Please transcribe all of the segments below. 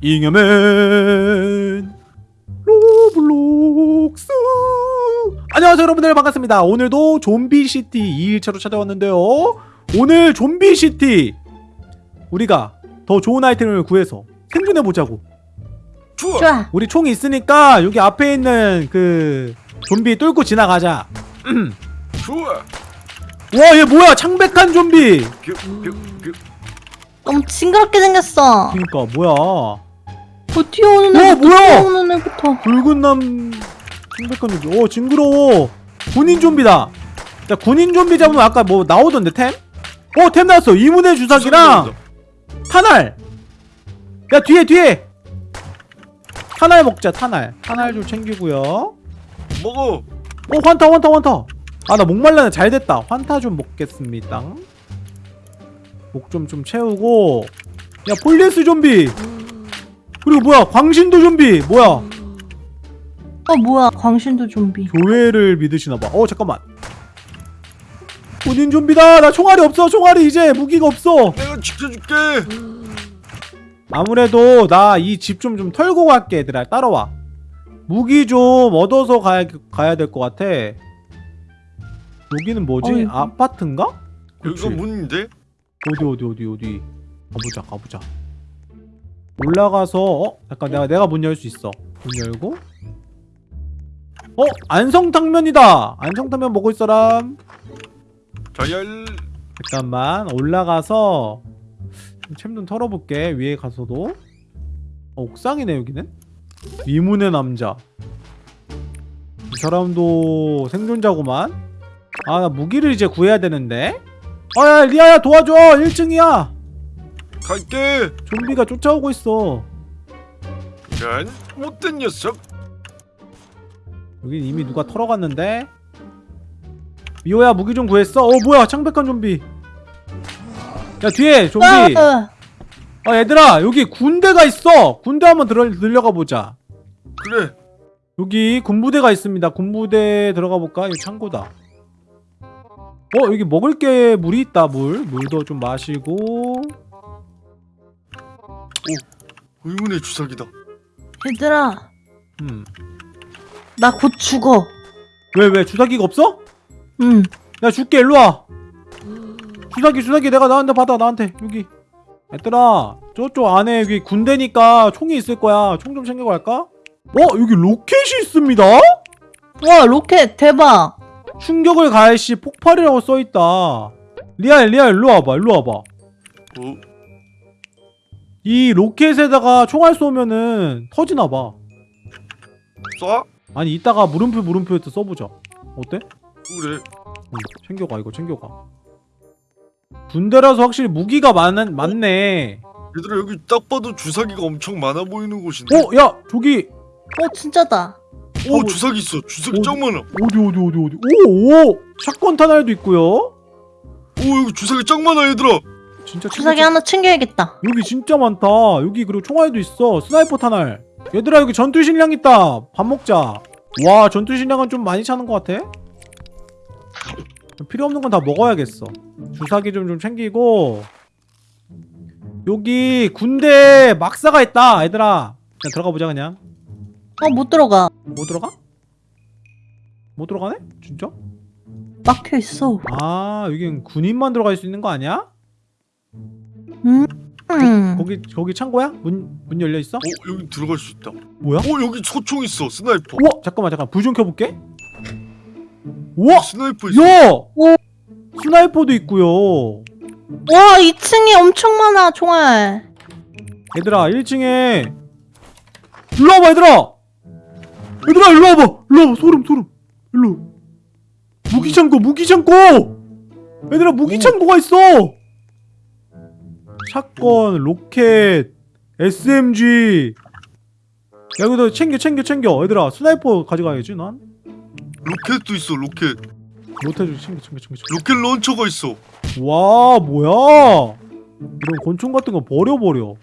잉여맨 로블록스 안녕하세요 여러분들 반갑습니다 오늘도 좀비시티 2일차로 찾아왔는데요 오늘 좀비시티 우리가 더 좋은 아이템을 구해서 생존해보자고 좋아. 좋아. 우리 총이 있으니까 여기 앞에 있는 그 좀비 뚫고 지나가자 좋아. 와 얘 뭐야 창백한 좀비 뷰, 뷰, 뷰. 너무 징그럽게 생겼어. 그니까 뭐야 뭐 뛰어오는 어, 애부터 뭐야? 뛰어오는 애부터. 붉은 눈 창백한 좀비 오 징그러워. 군인 좀비다. 자 군인 좀비 잡으면 아까 뭐 나오던데 템? 어 템 나왔어. 의문의 주사기랑 탄알. 야 뒤에 뒤에. 탄알 먹자 탄알. 탄알 좀 챙기고요. 먹어. 어 환타 환타 환타. 아 나 목말라네. 잘됐다. 환타 좀 먹겠습니다. 목 좀좀 채우고. 야 폴리스 좀비 그리고 뭐야? 광신도 좀비. 뭐야? 어 뭐야? 광신도 좀비. 교회를 믿으시나봐. 어 잠깐만. 군인 좀비다. 나 총알이 없어. 총알이 이제 무기가 없어. 내가 지켜줄게. 아무래도 나 이 집 좀 좀 털고 갈게 얘들아. 따라와. 무기 좀 얻어서 가야 가야 될 것 같아. 여기는 뭐지? 어이구. 아파트인가? 여기가. 문인데? 어디 어디 어디 어디? 가보자 가보자 올라가서 어? 잠깐 내가 내가 문 열 수 있어. 문 열고. 어? 안성탕면이다! 안성탕면 먹을 사람? 자열. 잠깐만 올라가서 챔 좀 털어볼게 위에 가서도. 어, 옥상이네 여기는? 이문의 남자. 이 사람도 생존자구만. 아 나 무기를 이제 구해야 되는데. 아야 리아야 도와줘! 1층이야 갈게. 좀비가 쫓아오고 있어. 난 못된 녀석. 여긴 이미 누가 털어갔는데? 미호야 무기 좀 구했어? 어 뭐야 창백한 좀비. 야 뒤에 좀비. 아, 아 얘들아 여기 군대가 있어. 군대 한번 들어, 들려가 보자. 그래. 여기 군부대가 있습니다. 군부대 들어가 볼까? 여기 창고다. 어 여기 먹을 게 물이 있다 물. 물도 좀 마시고 의문의 주사기다. 얘들아 음. 나 곧 죽어. 왜 왜 주사기가 없어? 응. 야 줄게 일로와 주사기 주사기 내가 나한테 받아 나한테 여기 얘들아 저쪽 안에 여기 군대니까 총이 있을 거야 총 좀 챙겨 갈까? 어 여기 로켓이 있습니다 와 로켓 대박. 충격을 가할 시 폭발이라고 써있다 리알 리알 일로 와봐 일로 와봐 어? 이 로켓에다가 총알 쏘면은 터지나봐 쏴? 아니 이따가 물음표 물음표에서 써보자 어때? 그래. 응, 챙겨가 이거 챙겨가 군대라서 확실히 무기가 많은, 많네 얘들아 여기 딱 봐도 주사기가 엄청 많아 보이는 곳인데. 어? 야 저기 어 진짜다. 오 어, 주사기 있어. 주사기 어, 짱 많아. 어디 어디 어디 어디 오오 샷건 탄알도 있고요 오 여기 주사기 짱 많아 얘들아. 진짜 주사기 하나 챙겨야겠다. 여기 진짜 많다 여기 그리고 총알도 있어 스나이퍼 탄알 얘들아 여기 전투 식량 있다 밥 먹자 와 전투 식량은 좀 많이 차는 것 같아 필요 없는 건 다 먹어야겠어 주사기 좀 좀 챙기고 여기 군대 막사가 있다 얘들아 그냥 들어가 보자 그냥 어 못 들어가. 못 들어가? 못 들어가네? 진짜? 막혀 있어. 아 여긴 군인만 들어갈 수 있는 거 아니야? 음. 음. 거기 거기 창고야? 문 문 열려 있어? 어 여기 들어갈 수 있다. 뭐야? 오 여기 소총 있어. 스나이퍼. 우와 잠깐만 잠깐 불 좀 켜볼게 우와 스나이퍼 있어. 야! 오. 스나이퍼도 있고요 와 2층에 엄청 많아 총알. 얘들아 1층에 일로 와봐 얘들아 얘들아 일로 와봐 일로 와봐 소름 소름 일로 무기창고 무기창고 얘들아 무기창고가 있어 shotgun 로켓 SMG 야 이거 챙겨 챙겨 챙겨. 얘들아 스나이퍼 가져가야지 난? 로켓도 있어. 로켓. 못해주지 챙겨 챙겨 챙겨 로켓 launcher가 있어. 와 뭐야? 이런 권총 같은 거 버려버려.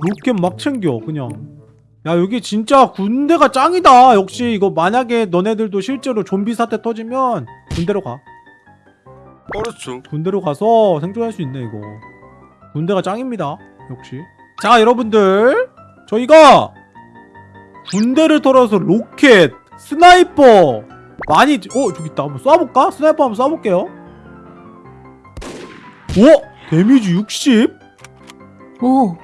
로켓 막 챙겨 그냥. 야 여기 진짜 군대가 짱이다. 역시 이거 만약에 너네들도 실제로 좀비 사태 터지면 군대로 가. 알았죠. 군대로 가서 생존할 수 있네 이거 군대가 짱입니다 역시 자 여러분들 저희가 군대를 털어서 로켓 스나이퍼 많이 어 저기 있다 한번 쏴볼까? 스나이퍼 한번 쏴볼게요 오! 데미지 60? 오.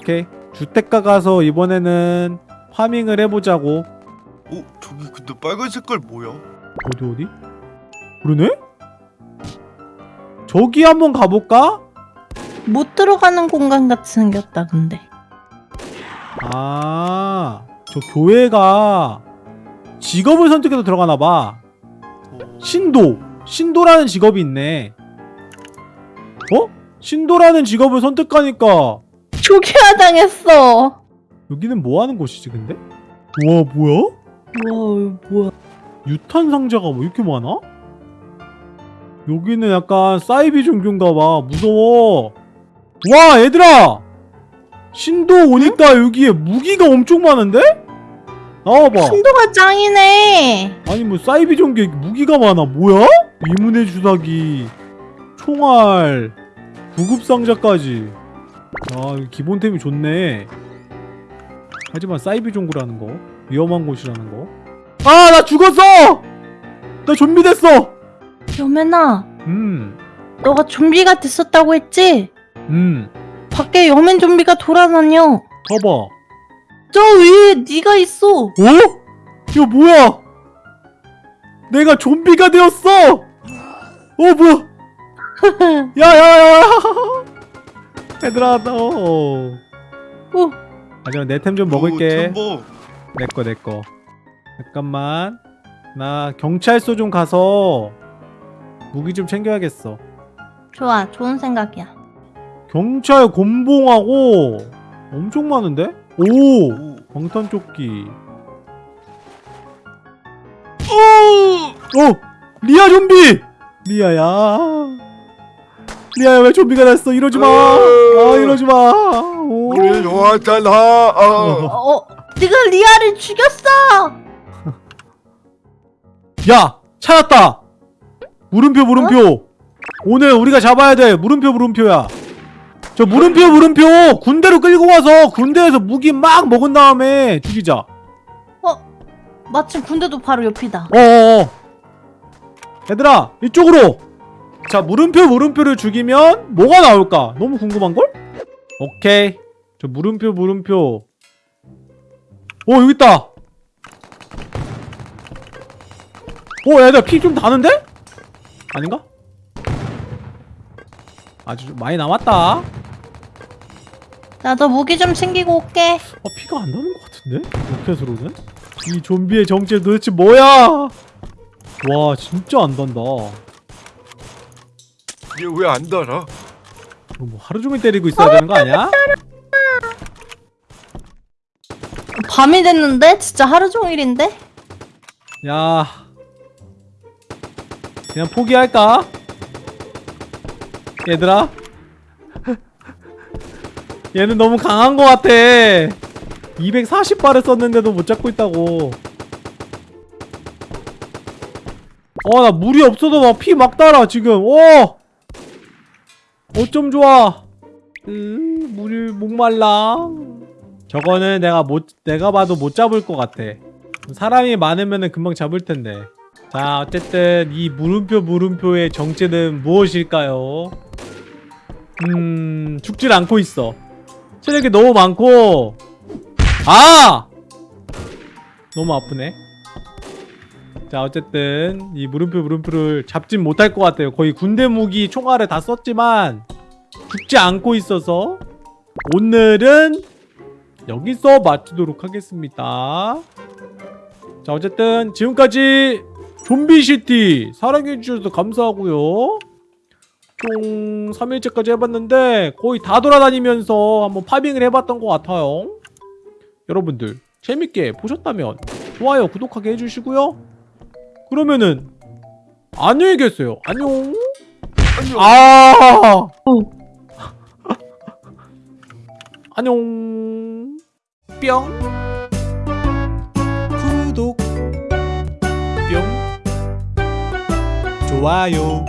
오케이 주택가 가서 이번에는 farming을 해보자고 어 저기 근데 빨간 색깔 뭐야? 어디 어디? 그러네? 저기 한번 가볼까? 못 들어가는 공간 같이 생겼다 근데. 아, 저 교회가 직업을 선택해서 들어가나봐. 어, 신도. 신도라는 직업이 있네. 어? 신도라는 직업을 선택하니까 초기화 당했어. 여기는 뭐 하는 곳이지, 근데? 우와, 뭐야? 와 뭐야? 유탄 상자가 뭐 이렇게 많아? 여기는 약간 사이비 종교인가 봐. 무서워. 와, 얘들아! 신도 오니까 여기에 무기가 엄청 많은데? 나와봐. 신도가 짱이네. 아니 뭐 사이비 종교에 무기가 많아 뭐야? 이문의 주사기 총알 구급 상자까지 아 기본템이 좋네 하지만 사이비 종교라는 거 위험한 곳이라는 거 아 나 죽었어! 나 좀비 됐어! 여맨아, 음 너가 좀비가 됐었다고 했지? 음, 밖에 여맨 좀비가 돌아다녀. 봐봐 저 위에 네가 있어. 어? 이거 뭐야? 내가 좀비가 되었어! 어 뭐야? 야야야! 얘들아 너. 오, 하지만 내템좀 어, 먹을게. 내꺼 내꺼. 잠깐만. 나 경찰서 좀 가서 무기 좀 챙겨야겠어. 좋아, 좋은 생각이야. 경찰 곤봉하고 엄청 많은데? 오! 오. 방탄 조끼. 어! 어! 리아 좀비! 리아야. 리아야 왜 좀비가 됐어? 이러지 마. 아 이러지 마. 오. 우리 좋았잖아. 어. 어, 네가 리아를 죽였어. 야 찾았다. 물음표 물음표. 오늘 우리가 잡아야 돼. 물음표 물음표야. 저 물음표 물음표 군대로 끌고 가서 군대에서 무기 막 먹은 다음에 죽이자. 마침 군대도 바로 옆이다. 어어어. 얘들아 이쪽으로. 자 물음표 물음표를 죽이면 뭐가 나올까? 너무 궁금한 걸? 오케이. 저 물음표 물음표. 오 여기 있다. 오 얘들아 피 좀 다는데? 아닌가? 아주 좀 많이 남았다. 어 나도 무기 좀 챙기고 올게. 피가 안 나는 것 같은데? 로켓으로는? 이 좀비의 정체 도대체 뭐야? 와 진짜 안 단다. 얘 왜 안 달아? 이거 뭐 하루 종일 때리고 있어야 되는 거 아니야? 밤이 됐는데? 진짜 하루 종일인데? 야 그냥 포기할까? 얘들아 얘는 너무 강한 것 같아. 240발을 썼는데도 못 잡고 있다고. 어 나 물이 없어도 막 피막 달아 지금. 오 어쩜 좋아. 으 물이 목말라. 저거는 내가 못 내가 봐도 못 잡을 것 같아. 사람이 많으면 금방 잡을 텐데. 자 어쨌든 이 물음표 물음표의 정체는 무엇일까요? 음 죽질 않고 있어 체력이 너무 많고. 아! 너무 아프네. 자 어쨌든 이 물음표 물음표를 잡진 못할 것 같아요. 거의 군대 무기 총알을 다 썼지만 죽지 않고 있어서 오늘은 여기서 마치도록 하겠습니다. 자 어쨌든 지금까지 좀비시티 사랑해주셔서 감사하고요 총 3일째까지 해봤는데 거의 다 돌아다니면서 한번 파밍을 해봤던 것 같아요. 여러분들 재밌게 보셨다면 좋아요 구독하게 해주시고요. 그러면은 안녕히 계세요. 안녕. 안녕. 아. 안녕. 뿅. 구독. 뿅. 좋아요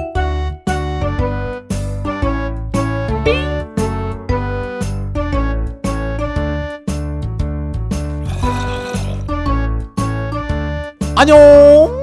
안녕